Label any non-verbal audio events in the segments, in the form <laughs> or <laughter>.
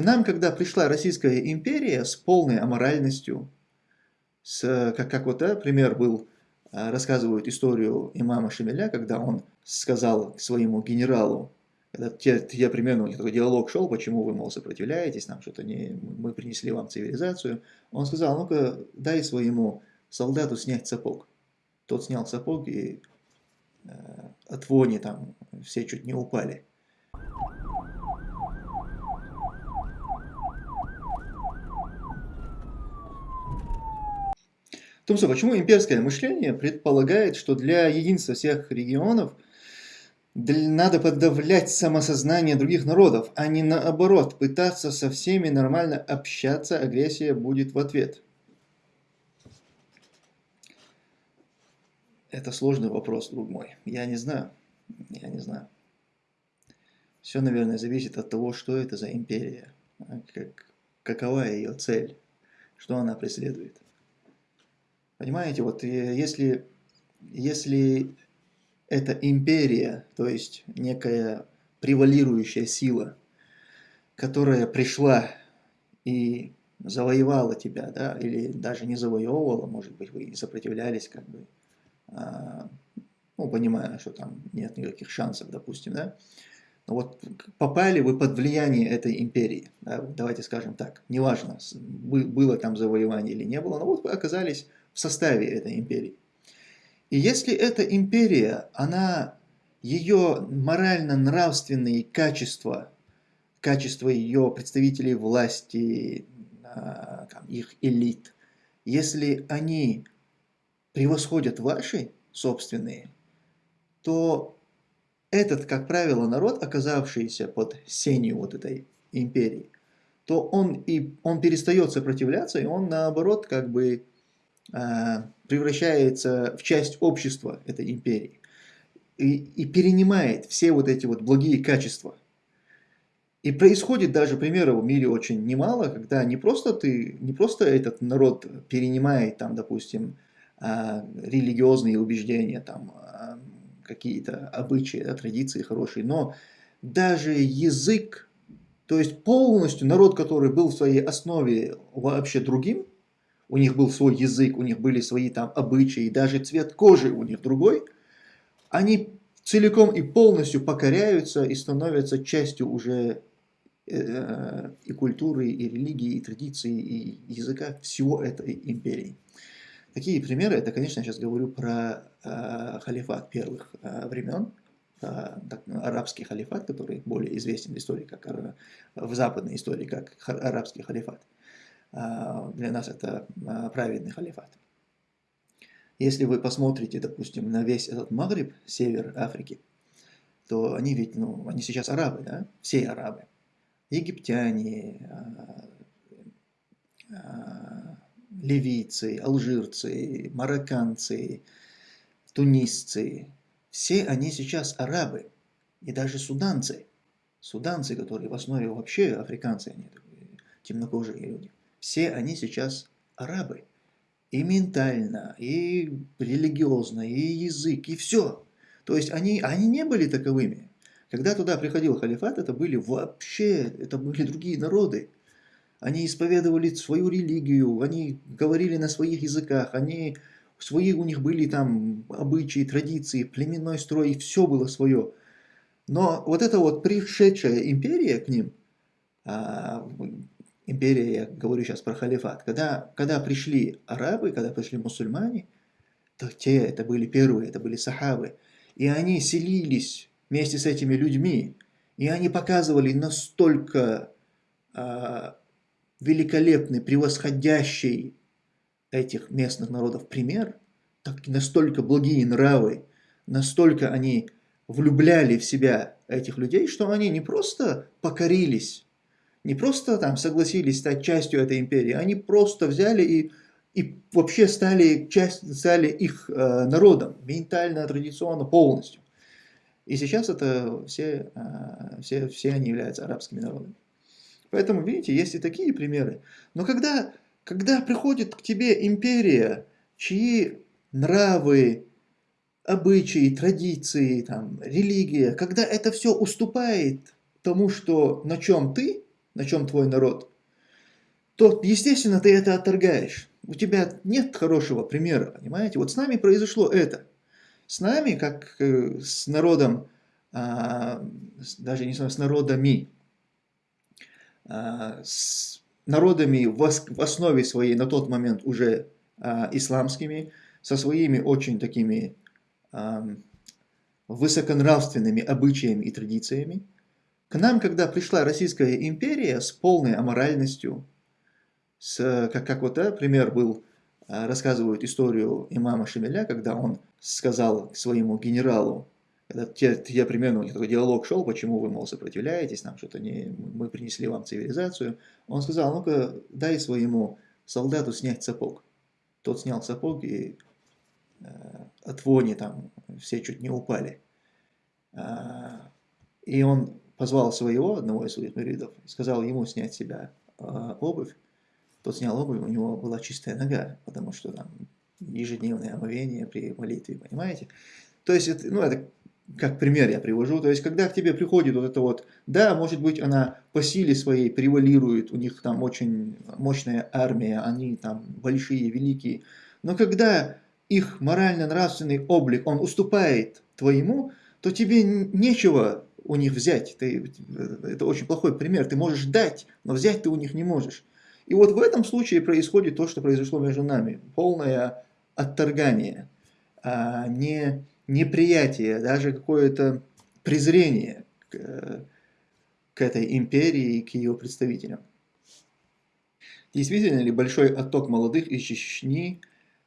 Нам, когда пришла Российская империя с полной аморальностью, с, как, как вот да, пример был, а, рассказывают историю имама Шамиля, когда он сказал своему генералу, когда те, те примерно у них такой диалог шел, почему вы, мол, сопротивляетесь, нам что-то не, мы принесли вам цивилизацию, он сказал, ну-ка дай своему солдату снять сапог. Тот снял сапог и э, от вони там все чуть не упали. Том, что почему имперское мышление предполагает, что для единства всех регионов надо подавлять самосознание других народов, а не наоборот, пытаться со всеми нормально общаться, агрессия будет в ответ. Это сложный вопрос, друг мой. Я не знаю. Я не знаю. Все, наверное, зависит от того, что это за империя, как, какова ее цель, что она преследует. Понимаете, вот э, если, если это империя, то есть некая превалирующая сила, которая пришла и завоевала тебя, да, или даже не завоевывала, может быть, вы сопротивлялись, как бы, а, ну, понимая, что там нет никаких шансов, допустим, да, но вот попали вы под влияние этой империи, да, давайте скажем так, неважно, было там завоевание или не было, но вот вы оказались в составе этой империи. И если эта империя, она, ее морально-нравственные качества, качества ее представителей власти, а, их элит, если они превосходят ваши собственные, то этот, как правило, народ, оказавшийся под сенью вот этой империи, то он, и, он перестает сопротивляться, и он наоборот как бы превращается в часть общества этой империи и, и перенимает все вот эти вот благие качества. И происходит даже примеров в мире очень немало, когда не просто ты, не просто этот народ перенимает там, допустим, а, религиозные убеждения, там а, какие-то обычаи, да, традиции хорошие, но даже язык, то есть полностью народ, который был в своей основе вообще другим, у них был свой язык, у них были свои там обычаи, даже цвет кожи у них другой, они целиком и полностью покоряются и становятся частью уже э, и культуры, и религии, и традиции, и языка всего этой империи. Такие примеры, это, конечно, я сейчас говорю про э, халифат первых э, времен, э, так, арабский халифат, который более известен в истории, как в западной истории, как арабский халифат. А, для нас это а, праведный халифат. Если вы посмотрите, допустим, на весь этот Магриб, север Африки, то они ведь, ну, они сейчас арабы, да, все арабы. Египтяне, а, ливийцы, алжирцы, марокканцы, тунисцы, все они сейчас арабы, и даже суданцы. Суданцы, которые в основе вообще африканцы, они темнокожие люди все они сейчас арабы. И ментально, и религиозно, и язык, и все. То есть они, они не были таковыми. Когда туда приходил халифат, это были вообще, это были другие народы. Они исповедовали свою религию, они говорили на своих языках, они, свои у них были там обычаи, традиции, племенной строй, все было свое. Но вот эта вот пришедшая империя к ним, а, империя, я говорю сейчас про халифат, когда, когда пришли арабы, когда пришли мусульмане, то те, это были первые, это были сахабы, и они селились вместе с этими людьми, и они показывали настолько э, великолепный, превосходящий этих местных народов пример, так, настолько благие нравы, настолько они влюбляли в себя этих людей, что они не просто покорились не просто там согласились стать частью этой империи, они просто взяли и, и вообще стали, часть, стали их э, народом, ментально, традиционно, полностью. И сейчас это все, э, все, все они являются арабскими народами. Поэтому, видите, есть и такие примеры. Но когда, когда приходит к тебе империя, чьи нравы, обычаи, традиции, там, религия, когда это все уступает тому, что, на чем ты, на чем твой народ, то, естественно, ты это отторгаешь. У тебя нет хорошего примера, понимаете? Вот с нами произошло это. С нами, как э, с народом, а, даже не знаю, с народами, а, с народами в основе своей на тот момент уже а, исламскими, со своими очень такими высоконравственными обычаями и традициями. К нам, когда пришла Российская империя с полной аморальностью, с, как, как вот да, пример был, а, рассказывают историю имама Шамиля, когда он сказал своему генералу, когда те, те примерно у них такой диалог шел, почему вы, мол, сопротивляетесь, нам что-то не, мы принесли вам цивилизацию, он сказал, ну-ка дай своему солдату снять сапог. Тот снял сапог и э, от вони там все чуть не упали. А, и он позвал своего, одного из своих муридов, сказал ему снять себя а, обувь. Тот снял обувь, у него была чистая нога, потому что там ежедневное омовение при молитве, понимаете? То есть, это, ну, это как пример я привожу, то есть, когда к тебе приходит вот это вот, да, может быть, она по силе своей превалирует, у них там очень мощная армия, они там большие, великие, но когда их морально-нравственный облик, он уступает твоему, то тебе нечего у них взять. Ты, это очень плохой пример. Ты можешь дать, но взять ты у них не можешь. И вот в этом случае происходит то, что произошло между нами. Полное отторгание, а не неприятие, даже какое-то презрение к, к этой империи и к ее представителям. Действительно ли большой отток молодых из Чечни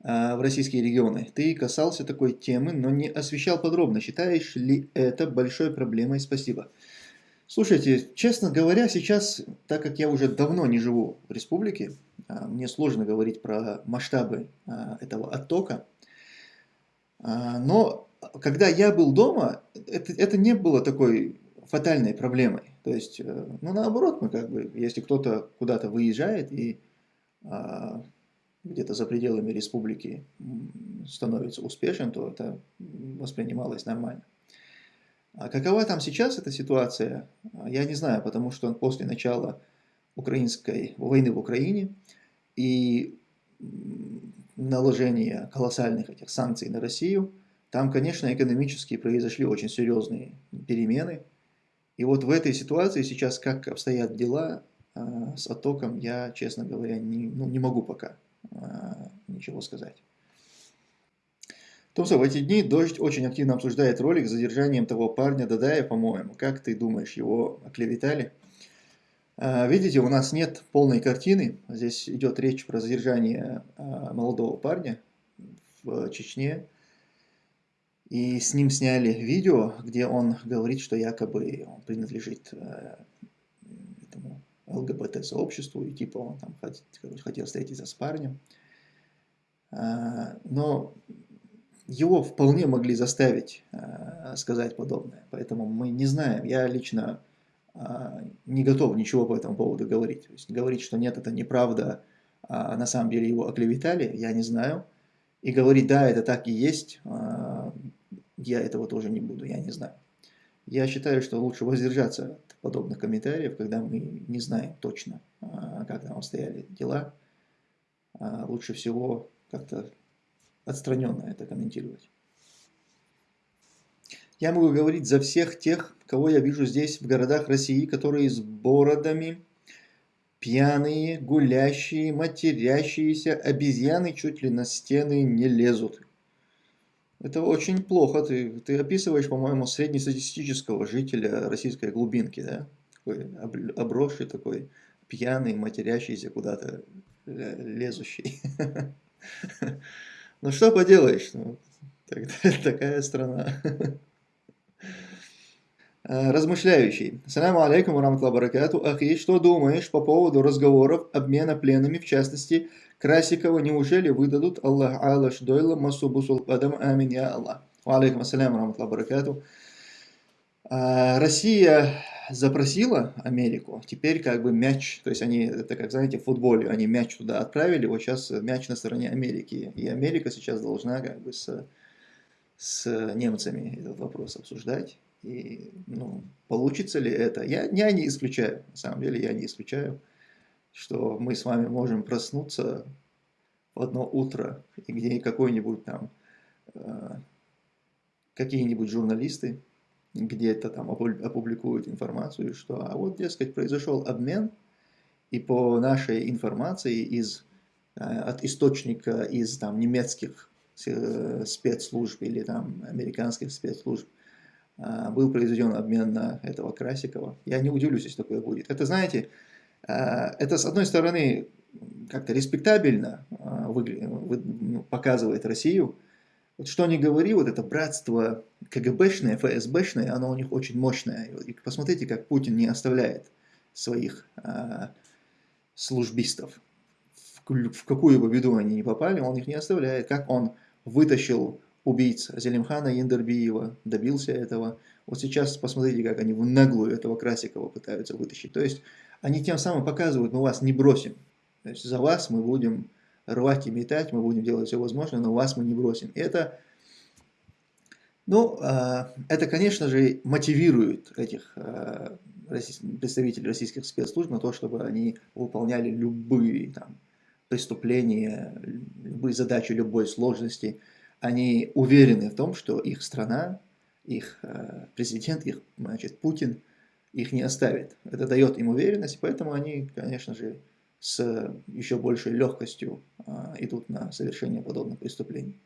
в российские регионы. Ты касался такой темы, но не освещал подробно. Считаешь ли это большой проблемой? Спасибо. Слушайте, честно говоря, сейчас, так как я уже давно не живу в республике, а, мне сложно говорить про масштабы а, этого оттока. Но когда я был дома, это, это не было такой фатальной проблемой. То есть, э, ну наоборот, мы как бы, если кто-то куда-то выезжает и где-то за пределами республики становится успешен, то это воспринималось нормально. А какова там сейчас эта ситуация, я не знаю, потому что после начала украинской войны в Украине и наложения колоссальных этих санкций на Россию, там, конечно, экономически произошли очень серьезные перемены. И вот в этой ситуации сейчас, как обстоят дела а, с оттоком, я, честно говоря, не, ну, не могу пока ничего сказать. Томсо, в эти дни Дождь очень активно обсуждает ролик с задержанием того парня Дадая, по-моему. Как ты думаешь, его оклеветали? А, видите, у нас нет полной картины. Здесь идет речь про задержание а, молодого парня в Чечне. И с ним сняли видео, где он говорит, что якобы он принадлежит ЛГБТ-сообществу, и типа он там хотел, встретиться с парнем. А, но его вполне могли заставить а, сказать подобное, поэтому мы не знаем. Я лично а, не готов ничего по этому поводу говорить. То есть говорить, что нет, это неправда, а на самом деле его оклеветали, я не знаю. И говорить, да, это так и есть, я этого тоже не буду, я не знаю. Я считаю, что лучше воздержаться от подобных комментариев, когда мы не знаем точно, а, как там стояли дела. А, лучше всего как-то отстраненно это комментировать. Я могу говорить за всех тех, кого я вижу здесь, в городах России, которые с бородами, пьяные, гулящие, матерящиеся, обезьяны чуть ли на стены не лезут. Это очень плохо. Ты, ты описываешь, по-моему, среднестатистического жителя российской глубинки, да? Такой обросший, такой пьяный, матерящийся куда-то, лезущий. <laughs> Ну что поделаешь, ну, <laughs> такая страна. <laughs> А, размышляющий. Саляму алейкум, ва баракату. Ахи, что думаешь по поводу разговоров обмена пленными, в частности, Красикова, неужели выдадут Аллах Алаш Дойла Масубу Сулпадам Амин Я Аллах. Алейкум ассаляму раматлаху баракату. А, Россия запросила Америку, теперь как бы мяч, то есть они, это как знаете, в футболе, они мяч туда отправили, вот сейчас мяч на стороне Америки, и Америка сейчас должна как бы с, с немцами этот вопрос обсуждать. И, ну, получится ли это? Я, я не исключаю, на самом деле я не исключаю, что мы с вами можем проснуться в одно утро, и где какой-нибудь там, э, какие-нибудь журналисты где-то там опубликуют информацию, что а вот, дескать, произошел обмен, и по нашей информации из, э, от источника из там немецких э, спецслужб или там американских спецслужб был произведен обмен на этого Красикова. Я не удивлюсь, если такое будет. Это, знаете, это с одной стороны как-то респектабельно ну, показывает Россию, вот что ни говори, вот это братство КГБшное, ФСБшное, оно у них очень мощное. И посмотрите, как Путин не оставляет своих а, службистов. В какую бы беду они ни попали, он их не оставляет. Как он вытащил убийц Зелимхана Яндербиева, добился этого. Вот сейчас посмотрите, как они в наглую этого Красикова пытаются вытащить. То есть они тем самым показывают, мы вас не бросим. То есть за вас мы будем рвать и метать, мы будем делать все возможное, но вас мы не бросим. Это, ну, а, это, конечно же, мотивирует этих а, представителей российских спецслужб на то, чтобы они выполняли любые там, преступления, любые задачи любой сложности. Они уверены в том, что их страна, их а, президент, их значит, Путин их не оставит. Это дает им уверенность, поэтому они, конечно же, с еще большей легкостью а, идут на совершение подобных преступлений.